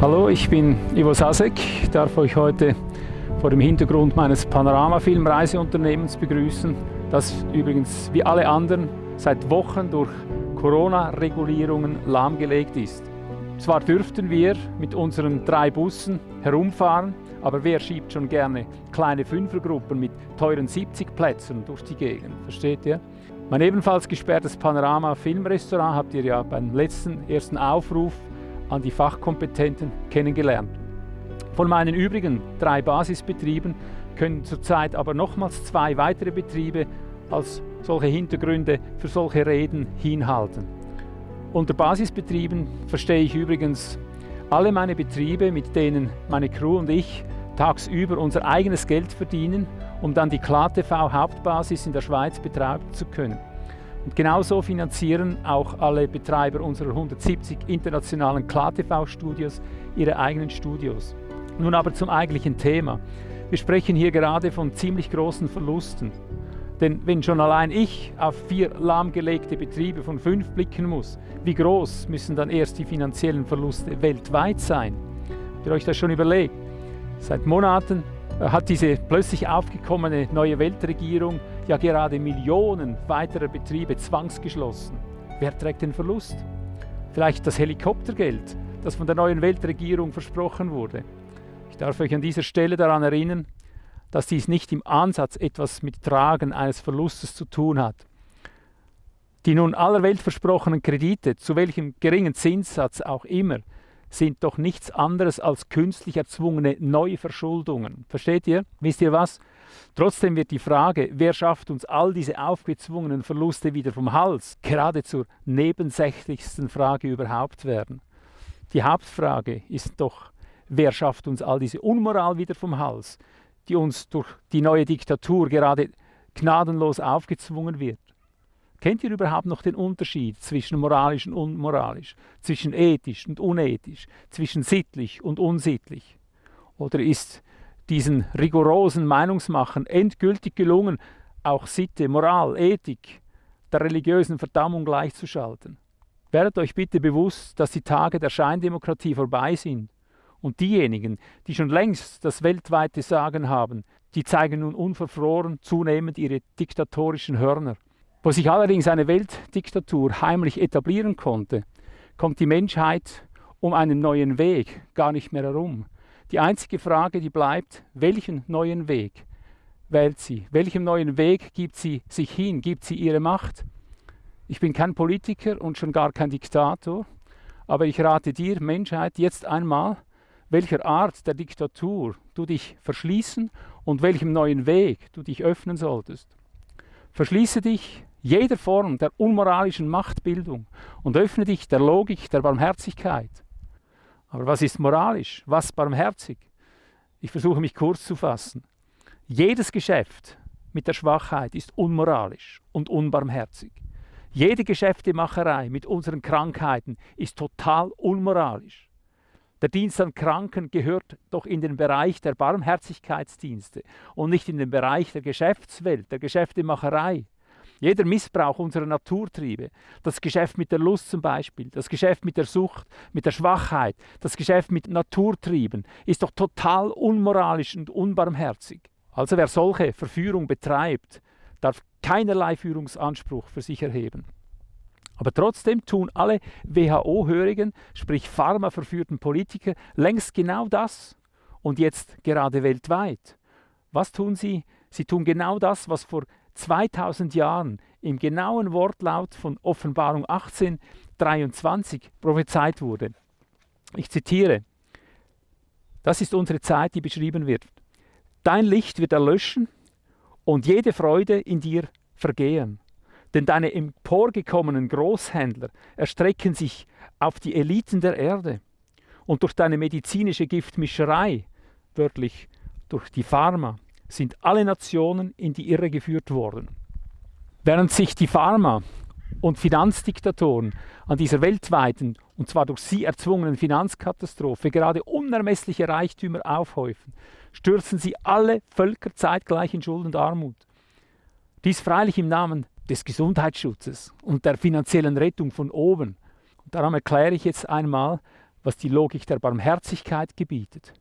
Hallo, ich bin Ivo Sasek. Ich darf euch heute vor dem Hintergrund meines Panorama-Film-Reiseunternehmens begrüßen, das übrigens wie alle anderen seit Wochen durch Corona-Regulierungen lahmgelegt ist. Zwar dürften wir mit unseren drei Bussen herumfahren, aber wer schiebt schon gerne kleine Fünfergruppen mit teuren 70 Plätzen durch die Gegend, versteht ihr? Mein ebenfalls gesperrtes Panorama Filmrestaurant habt ihr ja beim letzten ersten Aufruf an die Fachkompetenten kennengelernt. Von meinen übrigen drei Basisbetrieben können zurzeit aber nochmals zwei weitere Betriebe als solche Hintergründe für solche Reden hinhalten. Unter Basisbetrieben verstehe ich übrigens alle meine Betriebe, mit denen meine Crew und ich tagsüber unser eigenes Geld verdienen, um dann die KlaTV Hauptbasis in der Schweiz betreiben zu können. Und genauso finanzieren auch alle Betreiber unserer 170 internationalen KlaTV-Studios ihre eigenen Studios. Nun aber zum eigentlichen Thema. Wir sprechen hier gerade von ziemlich großen Verlusten. Denn wenn schon allein ich auf vier lahmgelegte Betriebe von fünf blicken muss, wie groß müssen dann erst die finanziellen Verluste weltweit sein? Habt ihr euch das schon überlegt? Seit Monaten äh, hat diese plötzlich aufgekommene neue Weltregierung ja gerade Millionen weiterer Betriebe zwangsgeschlossen. Wer trägt den Verlust? Vielleicht das Helikoptergeld, das von der neuen Weltregierung versprochen wurde. Ich darf euch an dieser Stelle daran erinnern, dass dies nicht im Ansatz etwas mit Tragen eines Verlustes zu tun hat. Die nun aller Welt versprochenen Kredite, zu welchem geringen Zinssatz auch immer, sind doch nichts anderes als künstlich erzwungene Neuverschuldungen. Versteht ihr? Wisst ihr was? Trotzdem wird die Frage, wer schafft uns all diese aufgezwungenen Verluste wieder vom Hals, gerade zur nebensächlichsten Frage überhaupt werden. Die Hauptfrage ist doch, wer schafft uns all diese Unmoral wieder vom Hals, die uns durch die neue Diktatur gerade gnadenlos aufgezwungen wird. Kennt ihr überhaupt noch den Unterschied zwischen moralisch und unmoralisch, zwischen ethisch und unethisch, zwischen sittlich und unsittlich? Oder ist diesen rigorosen Meinungsmachern endgültig gelungen, auch Sitte, Moral, Ethik der religiösen Verdammung gleichzuschalten? Werdet euch bitte bewusst, dass die Tage der Scheindemokratie vorbei sind und diejenigen, die schon längst das weltweite Sagen haben, die zeigen nun unverfroren zunehmend ihre diktatorischen Hörner. Wo sich allerdings eine Weltdiktatur heimlich etablieren konnte, kommt die Menschheit um einen neuen Weg gar nicht mehr herum. Die einzige Frage, die bleibt, welchen neuen Weg wählt sie? Welchem neuen Weg gibt sie sich hin? Gibt sie ihre Macht? Ich bin kein Politiker und schon gar kein Diktator, aber ich rate dir, Menschheit, jetzt einmal, welcher Art der Diktatur du dich verschließen und welchem neuen Weg du dich öffnen solltest. Verschließe dich jeder Form der unmoralischen Machtbildung und öffne dich der Logik der Barmherzigkeit. Aber was ist moralisch? Was barmherzig? Ich versuche mich kurz zu fassen. Jedes Geschäft mit der Schwachheit ist unmoralisch und unbarmherzig. Jede Geschäftemacherei mit unseren Krankheiten ist total unmoralisch. Der Dienst an Kranken gehört doch in den Bereich der Barmherzigkeitsdienste und nicht in den Bereich der Geschäftswelt, der Geschäftemacherei. Jeder Missbrauch unserer Naturtriebe, das Geschäft mit der Lust zum Beispiel, das Geschäft mit der Sucht, mit der Schwachheit, das Geschäft mit Naturtrieben, ist doch total unmoralisch und unbarmherzig. Also wer solche Verführung betreibt, darf keinerlei Führungsanspruch für sich erheben. Aber trotzdem tun alle WHO-hörigen, sprich pharmaverführten Politiker längst genau das und jetzt gerade weltweit. Was tun sie? Sie tun genau das, was vor 2000 Jahren im genauen Wortlaut von Offenbarung 18, 23 prophezeit wurde. Ich zitiere, das ist unsere Zeit, die beschrieben wird. Dein Licht wird erlöschen und jede Freude in dir vergehen. Denn deine emporgekommenen Großhändler erstrecken sich auf die Eliten der Erde. Und durch deine medizinische Giftmischerei, wörtlich durch die Pharma, sind alle Nationen in die Irre geführt worden. Während sich die Pharma- und Finanzdiktatoren an dieser weltweiten, und zwar durch sie erzwungenen Finanzkatastrophe gerade unermessliche Reichtümer aufhäufen, stürzen sie alle Völker zeitgleich in Schuld und Armut. Dies freilich im Namen des Gesundheitsschutzes und der finanziellen Rettung von oben. Und darum erkläre ich jetzt einmal, was die Logik der Barmherzigkeit gebietet.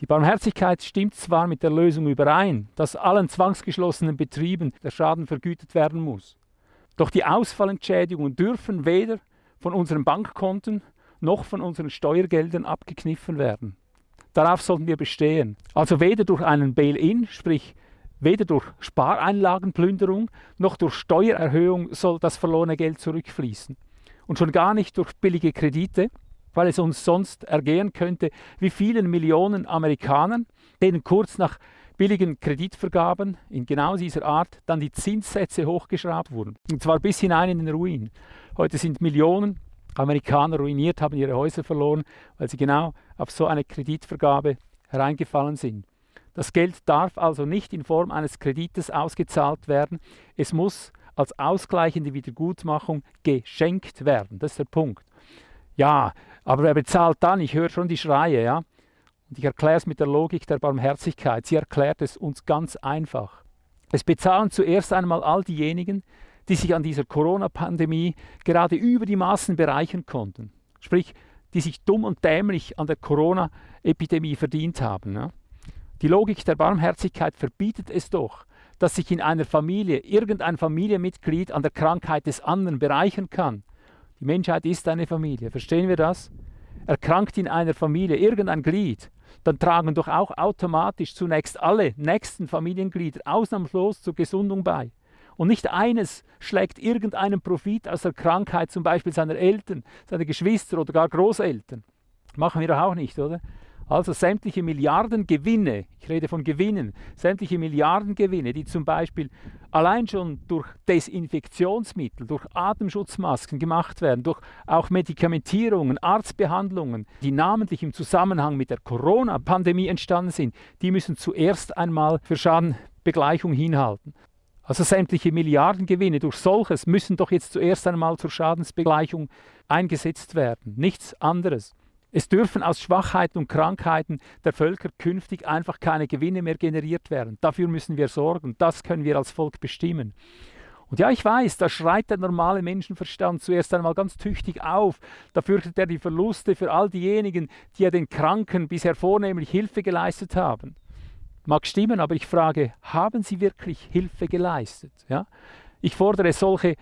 Die Barmherzigkeit stimmt zwar mit der Lösung überein, dass allen zwangsgeschlossenen Betrieben der Schaden vergütet werden muss. Doch die Ausfallentschädigungen dürfen weder von unseren Bankkonten noch von unseren Steuergeldern abgekniffen werden. Darauf sollten wir bestehen. Also weder durch einen Bail-in, sprich weder durch Spareinlagenplünderung noch durch Steuererhöhung soll das verlorene Geld zurückfließen. Und schon gar nicht durch billige Kredite, weil es uns sonst ergehen könnte, wie vielen Millionen Amerikanern, denen kurz nach billigen Kreditvergaben in genau dieser Art dann die Zinssätze hochgeschraubt wurden. Und zwar bis hinein in den Ruin. Heute sind Millionen Amerikaner ruiniert, haben ihre Häuser verloren, weil sie genau auf so eine Kreditvergabe hereingefallen sind. Das Geld darf also nicht in Form eines Kredites ausgezahlt werden. Es muss als ausgleichende Wiedergutmachung geschenkt werden. Das ist der Punkt. Ja, aber wer bezahlt dann? Ich höre schon die Schreie, ja. Und ich erkläre es mit der Logik der Barmherzigkeit. Sie erklärt es uns ganz einfach. Es bezahlen zuerst einmal all diejenigen, die sich an dieser Corona-Pandemie gerade über die Maßen bereichern konnten. Sprich, die sich dumm und dämlich an der Corona-Epidemie verdient haben. Ja. Die Logik der Barmherzigkeit verbietet es doch, dass sich in einer Familie irgendein Familienmitglied an der Krankheit des anderen bereichern kann. Die Menschheit ist eine Familie, verstehen wir das? Erkrankt in einer Familie irgendein Glied, dann tragen doch auch automatisch zunächst alle nächsten Familienglieder ausnahmslos zur Gesundung bei. Und nicht eines schlägt irgendeinen Profit aus der Krankheit, zum Beispiel seiner Eltern, seiner Geschwister oder gar Großeltern. Machen wir doch auch nicht, oder? Also sämtliche Milliardengewinne, ich rede von Gewinnen, sämtliche Milliardengewinne, die zum Beispiel allein schon durch Desinfektionsmittel, durch Atemschutzmasken gemacht werden, durch auch Medikamentierungen, Arztbehandlungen, die namentlich im Zusammenhang mit der Corona-Pandemie entstanden sind, die müssen zuerst einmal für Schadenbegleichung hinhalten. Also sämtliche Milliardengewinne durch solches müssen doch jetzt zuerst einmal zur Schadensbegleichung eingesetzt werden, nichts anderes. Es dürfen aus Schwachheiten und Krankheiten der Völker künftig einfach keine Gewinne mehr generiert werden. Dafür müssen wir sorgen. Das können wir als Volk bestimmen. Und ja, ich weiß, da schreit der normale Menschenverstand zuerst einmal ganz tüchtig auf. Da fürchtet er die Verluste für all diejenigen, die ja den Kranken bisher vornehmlich Hilfe geleistet haben. Mag stimmen, aber ich frage, haben sie wirklich Hilfe geleistet? Ja? Ich fordere solche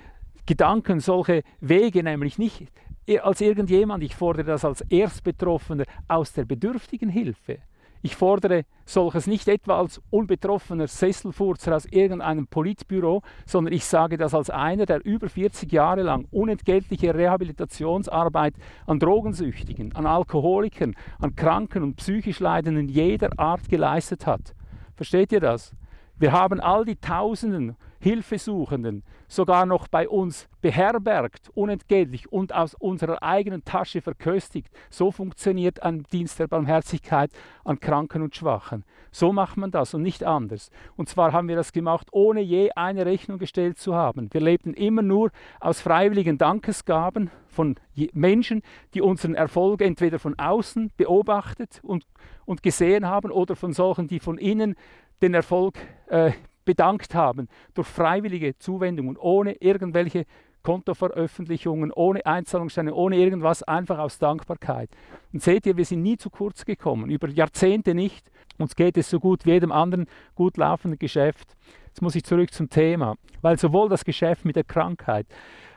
Gedanken, solche Wege nämlich nicht als irgendjemand, ich fordere das als Erstbetroffener aus der bedürftigen Hilfe. Ich fordere solches nicht etwa als unbetroffener Sesselfurzer aus irgendeinem Politbüro, sondern ich sage das als einer, der über 40 Jahre lang unentgeltliche Rehabilitationsarbeit an Drogensüchtigen, an Alkoholikern, an Kranken und psychisch Leidenden jeder Art geleistet hat. Versteht ihr das? Wir haben all die Tausenden Hilfesuchenden sogar noch bei uns beherbergt, unentgeltlich und aus unserer eigenen Tasche verköstigt. So funktioniert ein Dienst der Barmherzigkeit an Kranken und Schwachen. So macht man das und nicht anders. Und zwar haben wir das gemacht, ohne je eine Rechnung gestellt zu haben. Wir lebten immer nur aus freiwilligen Dankesgaben von Menschen, die unseren Erfolg entweder von außen beobachtet und, und gesehen haben oder von solchen, die von innen den Erfolg äh, bedankt haben durch freiwillige Zuwendungen, ohne irgendwelche Kontoveröffentlichungen, ohne Einzahlungsscheine, ohne irgendwas, einfach aus Dankbarkeit. Und seht ihr, wir sind nie zu kurz gekommen, über Jahrzehnte nicht. Uns geht es so gut wie jedem anderen gut laufenden Geschäft. Jetzt muss ich zurück zum Thema, weil sowohl das Geschäft mit der Krankheit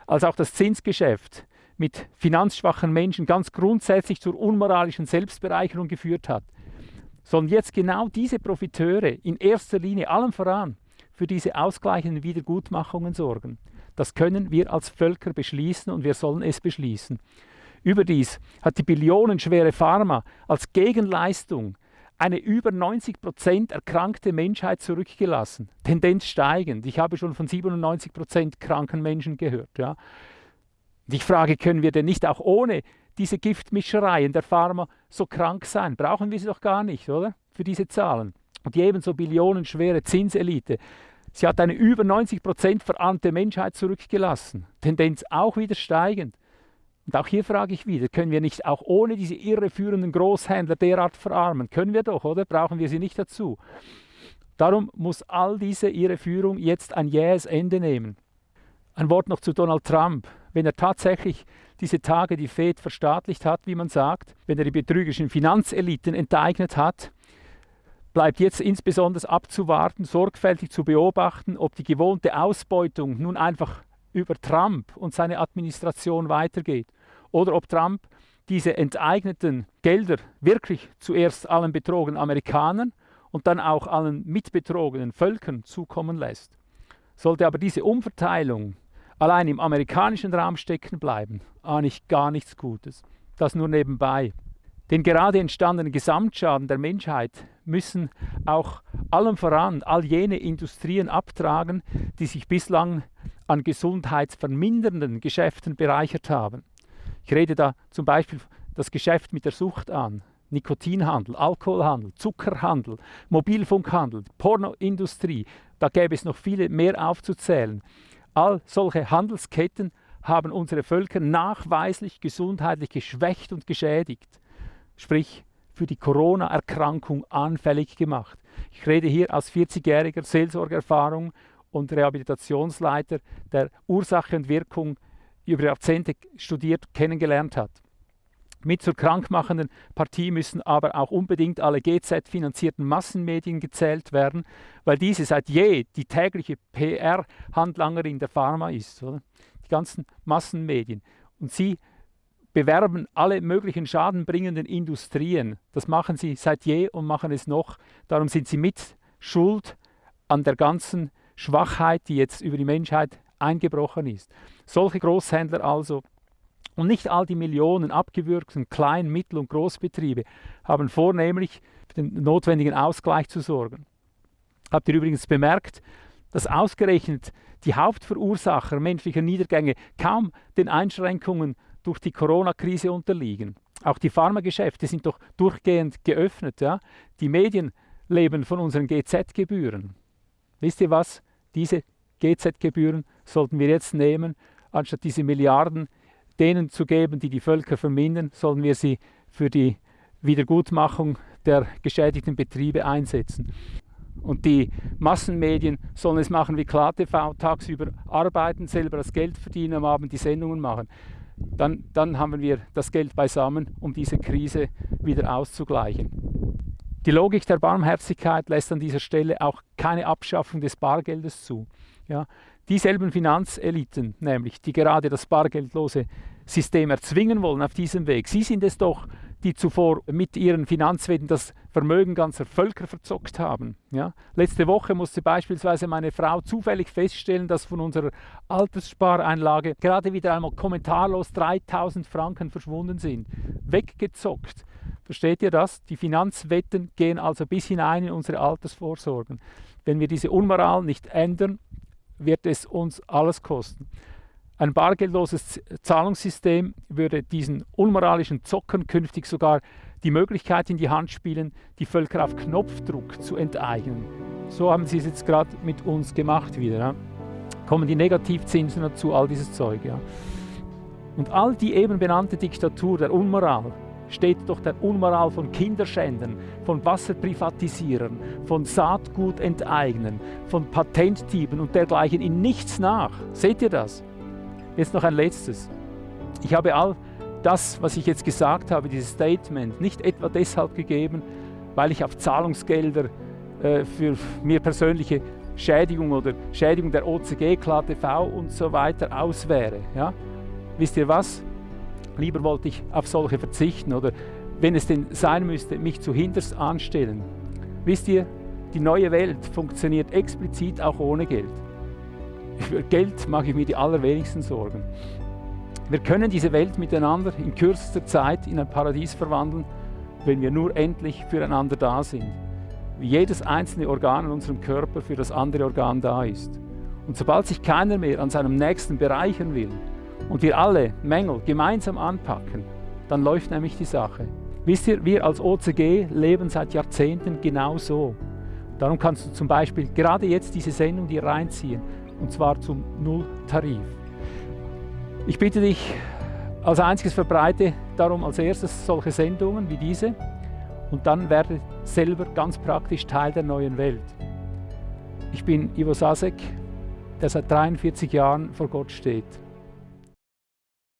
als auch das Zinsgeschäft mit finanzschwachen Menschen ganz grundsätzlich zur unmoralischen Selbstbereicherung geführt hat, sollen jetzt genau diese Profiteure in erster Linie allem voran für diese ausgleichenden Wiedergutmachungen sorgen. Das können wir als Völker beschließen und wir sollen es beschließen. Überdies hat die billionenschwere Pharma als Gegenleistung eine über 90 Prozent erkrankte Menschheit zurückgelassen. Tendenz steigend. Ich habe schon von 97 Prozent kranken Menschen gehört. Ja. Ich frage, können wir denn nicht auch ohne diese Giftmischereien der Pharma so krank sein? Brauchen wir sie doch gar nicht, oder? Für diese Zahlen. Und die ebenso billionenschwere Zinselite. Sie hat eine über 90 Prozent verarmte Menschheit zurückgelassen. Tendenz auch wieder steigend. Und auch hier frage ich wieder, können wir nicht auch ohne diese irreführenden Großhändler derart verarmen? Können wir doch, oder? Brauchen wir sie nicht dazu? Darum muss all diese Irreführung jetzt ein jähes Ende nehmen. Ein Wort noch zu Donald Trump, wenn er tatsächlich diese Tage die Fed verstaatlicht hat, wie man sagt, wenn er die betrügerischen Finanzeliten enteignet hat, bleibt jetzt insbesondere abzuwarten, sorgfältig zu beobachten, ob die gewohnte Ausbeutung nun einfach über Trump und seine Administration weitergeht oder ob Trump diese enteigneten Gelder wirklich zuerst allen betrogenen Amerikanern und dann auch allen mitbetrogenen Völkern zukommen lässt. Sollte aber diese Umverteilung allein im amerikanischen Raum stecken bleiben, ahne ich gar nichts Gutes. Das nur nebenbei. Den gerade entstandenen Gesamtschaden der Menschheit müssen auch allem voran all jene Industrien abtragen, die sich bislang an gesundheitsvermindernden Geschäften bereichert haben. Ich rede da zum Beispiel das Geschäft mit der Sucht an, Nikotinhandel, Alkoholhandel, Zuckerhandel, Mobilfunkhandel, Pornoindustrie, da gäbe es noch viele mehr aufzuzählen. All solche Handelsketten haben unsere Völker nachweislich gesundheitlich geschwächt und geschädigt, sprich für die Corona-Erkrankung anfällig gemacht. Ich rede hier aus 40-jähriger Seelsorgerfahrung und Rehabilitationsleiter, der Ursache und Wirkung über Jahrzehnte studiert, kennengelernt hat. Mit zur krankmachenden Partie müssen aber auch unbedingt alle GZ-finanzierten Massenmedien gezählt werden, weil diese seit je die tägliche PR-Handlangerin der Pharma ist. Oder? Die ganzen Massenmedien. Und sie bewerben alle möglichen schadenbringenden Industrien. Das machen sie seit je und machen es noch. Darum sind sie mit schuld an der ganzen Schwachheit, die jetzt über die Menschheit eingebrochen ist. Solche Großhändler also und nicht all die Millionen abgewürgten Klein-, Mittel- und Großbetriebe haben vornehmlich für den notwendigen Ausgleich zu sorgen. Habt ihr übrigens bemerkt, dass ausgerechnet die Hauptverursacher menschlicher Niedergänge kaum den Einschränkungen durch die Corona-Krise unterliegen. Auch die Pharmageschäfte sind doch durchgehend geöffnet. Ja? Die Medien leben von unseren GZ-Gebühren. Wisst ihr was? Diese GZ-Gebühren sollten wir jetzt nehmen, anstatt diese Milliarden denen zu geben, die die Völker vermindern, sollen wir sie für die Wiedergutmachung der geschädigten Betriebe einsetzen. Und die Massenmedien sollen es machen wie KlarTV, tagsüber arbeiten, selber das Geld verdienen, am Abend die Sendungen machen. Dann, dann haben wir das Geld beisammen, um diese Krise wieder auszugleichen. Die Logik der Barmherzigkeit lässt an dieser Stelle auch keine Abschaffung des Bargeldes zu. Ja, dieselben Finanzeliten, nämlich, die gerade das bargeldlose System erzwingen wollen auf diesem Weg, sie sind es doch, die zuvor mit ihren Finanzwetten das Vermögen ganzer Völker verzockt haben. Ja? Letzte Woche musste beispielsweise meine Frau zufällig feststellen, dass von unserer Altersspareinlage gerade wieder einmal kommentarlos 3000 Franken verschwunden sind. Weggezockt. Versteht ihr das? Die Finanzwetten gehen also bis hinein in unsere Altersvorsorgen. Wenn wir diese Unmoral nicht ändern, wird es uns alles kosten. Ein bargeldloses Zahlungssystem würde diesen unmoralischen Zockern künftig sogar die Möglichkeit in die Hand spielen, die Völker auf Knopfdruck zu enteignen. So haben sie es jetzt gerade mit uns gemacht wieder. Ja. Kommen die Negativzinsen dazu, all dieses Zeug. Ja. Und all die eben benannte Diktatur der Unmoral steht doch der Unmoral von Kinderschändern, von Wasserprivatisierern, von Saatgut enteignen, von Patentdieben und dergleichen in nichts nach. Seht ihr das? Jetzt noch ein letztes. Ich habe all das, was ich jetzt gesagt habe, dieses Statement, nicht etwa deshalb gegeben, weil ich auf Zahlungsgelder äh, für mir persönliche Schädigung oder Schädigung der OCG, KlaTV und so weiter auswäre. Ja? Wisst ihr was? Lieber wollte ich auf solche verzichten oder wenn es denn sein müsste, mich zu hinterst anstellen. Wisst ihr, die neue Welt funktioniert explizit auch ohne Geld. Für Geld mache ich mir die allerwenigsten Sorgen. Wir können diese Welt miteinander in kürzester Zeit in ein Paradies verwandeln, wenn wir nur endlich füreinander da sind. Wie jedes einzelne Organ in unserem Körper für das andere Organ da ist. Und sobald sich keiner mehr an seinem Nächsten bereichern will, und wir alle Mängel gemeinsam anpacken, dann läuft nämlich die Sache. Wisst ihr, wir als OCG leben seit Jahrzehnten genau so. Darum kannst du zum Beispiel gerade jetzt diese Sendung dir reinziehen, und zwar zum Nulltarif. Ich bitte dich, als einziges verbreite darum als erstes solche Sendungen wie diese und dann werde selber ganz praktisch Teil der neuen Welt. Ich bin Ivo Sasek, der seit 43 Jahren vor Gott steht.